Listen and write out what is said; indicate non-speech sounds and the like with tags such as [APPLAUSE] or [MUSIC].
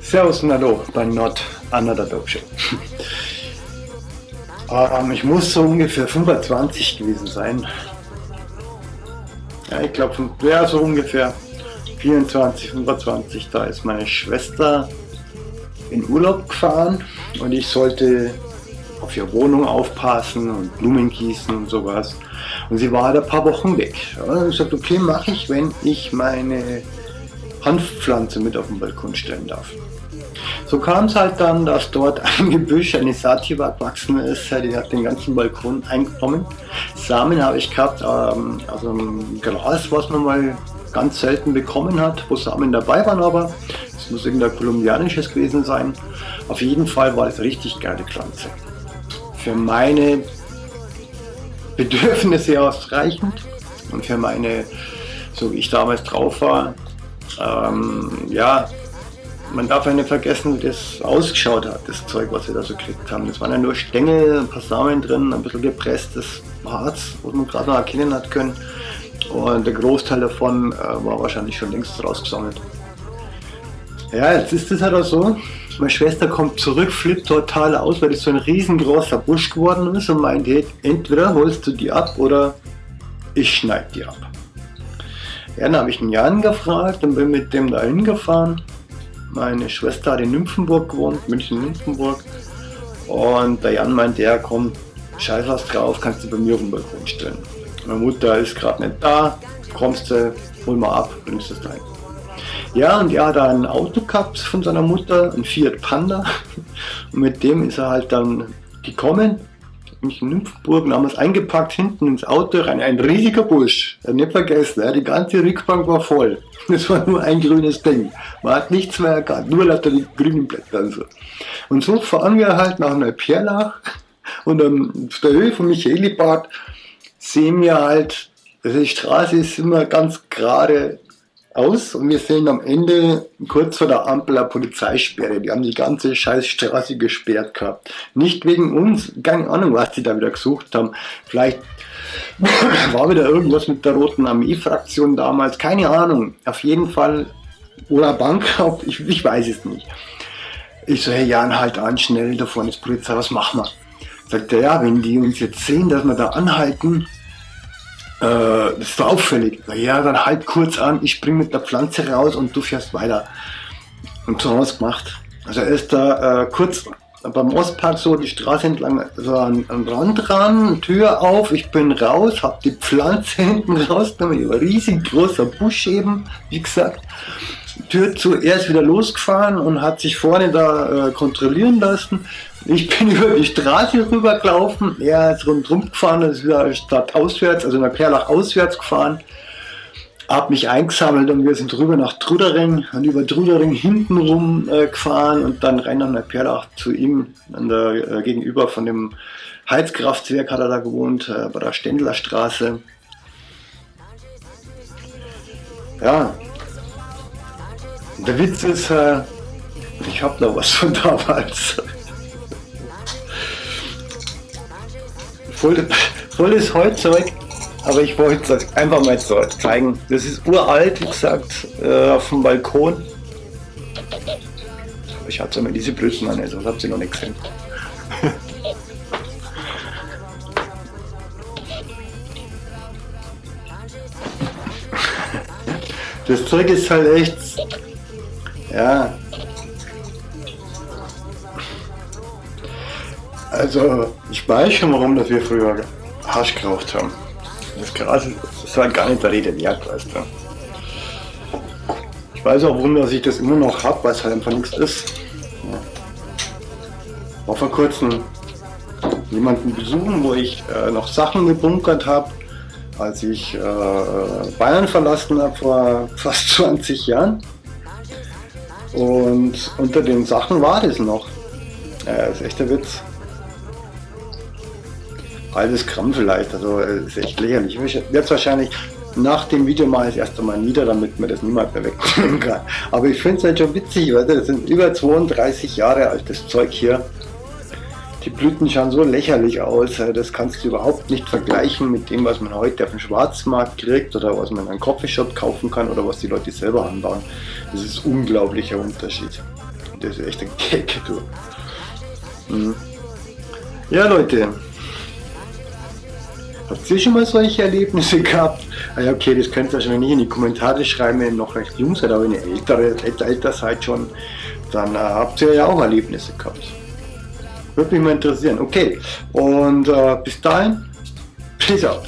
Servus und Hallo bei Not Another Dope Show. ähm, ich muss so ungefähr 25 gewesen sein. Ja, ich glaube, ja, so ungefähr 24, 25. Da ist meine Schwester in Urlaub gefahren und ich sollte auf ihre Wohnung aufpassen und Blumen gießen und sowas. Und sie war halt ein paar Wochen weg. Ja, ich sagte, okay, mache ich, wenn ich meine Hanfpflanze mit auf den Balkon stellen darf. So kam es halt dann, dass dort [LAUGHS] ein Gebüsch, eine Sativa gewachsen ist, die hat den ganzen Balkon eingenommen. Samen habe ich gehabt, ähm, also ein Glas, was man mal ganz selten bekommen hat, wo Samen dabei waren, aber es muss irgendein kolumbianisches gewesen sein. Auf jeden Fall war es richtig geile Pflanze. Für meine Bedürfnisse ausreichend und für meine, so wie ich damals drauf war, ähm, ja, man darf ja nicht vergessen, wie das ausgeschaut hat, das Zeug, was wir da so gekriegt haben. Das waren ja nur Stängel, ein paar Samen drin, ein bisschen gepresstes Harz, was man gerade noch erkennen hat können. Und der Großteil davon äh, war wahrscheinlich schon längst rausgesammelt. Ja, jetzt ist es halt auch so, meine Schwester kommt zurück, flippt total aus, weil das so ein riesengroßer Busch geworden ist und meint, hey, entweder holst du die ab oder ich schneide die ab. Ja, dann habe ich einen Jan gefragt und bin mit dem da hingefahren. Meine Schwester hat in Nymphenburg gewohnt, München-Nymphenburg. Und der Jan meinte, ja komm, scheiß was drauf, kannst du bei mir auf den Balkon stellen. Meine Mutter ist gerade nicht da, kommst du, hol mal ab, bringst es dahin. Ja, und er hat ein Auto gehabt von seiner Mutter, ein Fiat Panda. Und mit dem ist er halt dann gekommen mich in Nymphenburg und haben es eingepackt hinten ins Auto rein. Ein riesiger Busch. Nicht vergessen, die ganze Rückbank war voll. Es war nur ein grünes Ding. Man hat nichts mehr erkannt, nur lauter die grünen Blätter und so. Und so fahren wir halt nach Neuperlach und auf der Höhe von Michaelibad sehen wir halt, also die Straße ist immer ganz gerade aus und wir sehen am Ende kurz vor der Ampel eine Polizeisperre. Die haben die ganze scheiß Straße gesperrt gehabt. Nicht wegen uns, keine Ahnung, was die da wieder gesucht haben. Vielleicht war wieder irgendwas mit der Roten Armee-Fraktion damals, keine Ahnung. Auf jeden Fall, oder Bankraub, ich, ich weiß es nicht. Ich so, hey Jan, halt an, schnell, da vorne ist Polizei, was machen wir? Sagt er, ja, wenn die uns jetzt sehen, dass wir da anhalten, äh, das ist auffällig. Ja, dann halt kurz an, ich spring mit der Pflanze raus und du fährst weiter. Und so haben wir es gemacht. Also er ist da äh, kurz beim Ostpark so die Straße entlang, so an, an Rand ran, Tür auf, ich bin raus, hab die Pflanze [LAUGHS] hinten rausgenommen, riesig großer Busch eben, wie gesagt. Tür zu, er ist wieder losgefahren und hat sich vorne da äh, kontrollieren lassen. Ich bin [LAUGHS] über die Straße rübergelaufen, er ist rundherum gefahren, ist wieder stadtauswärts, also nach Perlach auswärts gefahren. Hab mich eingesammelt und wir sind rüber nach Trudering und über Trudering hintenrum äh, gefahren und dann rein nach Perlach zu ihm der, äh, gegenüber von dem Heizkraftwerk hat er da gewohnt, äh, bei der Stendlerstraße. Ja, der Witz ist, äh, ich habe noch was von damals. voll, volles Heutzeug, aber ich wollte es einfach mal zeigen. Das ist uralt, wie gesagt, äh, auf dem Balkon. Ich hatte immer diese Blößen an, also habt ihr noch nicht gesehen. [LAUGHS] Das Zeug ist halt echt, ja, Also, ich weiß schon, warum dass wir früher Hasch geraucht haben. Das Gras ist halt gar nicht der Rede wert, weißt du. Ich weiß auch, warum dass ich das immer noch habe, weil es halt einfach nichts ist. Ja. War vor kurzem jemanden besuchen, wo ich äh, noch Sachen gebunkert habe, als ich äh, Bayern verlassen habe vor fast [LAUGHS] 20 Jahren. Und unter den Sachen war das noch. Äh, ist echt der Witz halbes Gramm vielleicht, also äh, ist echt lächerlich. Ich werde wahrscheinlich nach dem Video mal das erste Mal nieder, damit man das niemand mehr wegnehmen kann. Aber ich finde es halt schon witzig, weil das sind über 32 Jahre altes Zeug hier. Die Blüten schauen so lächerlich aus, das kannst du überhaupt nicht vergleichen mit dem, was man heute auf dem Schwarzmarkt kriegt oder was man in einem Coffeeshop kaufen kann oder was die Leute selber anbauen. Das ist ein unglaublicher Unterschied. Das ist echt ein Gag, du. Mhm. Ja, Leute. Habt ihr schon mal solche Erlebnisse gehabt? Ah ja, okay, das könnt ihr wahrscheinlich nicht in die Kommentare schreiben, wenn ihr noch recht jung seid, aber wenn ihr ältere, älter seid schon, dann äh, habt ihr ja auch Erlebnisse gehabt. Würde mich mal interessieren. Okay, und äh, bis dahin, peace out.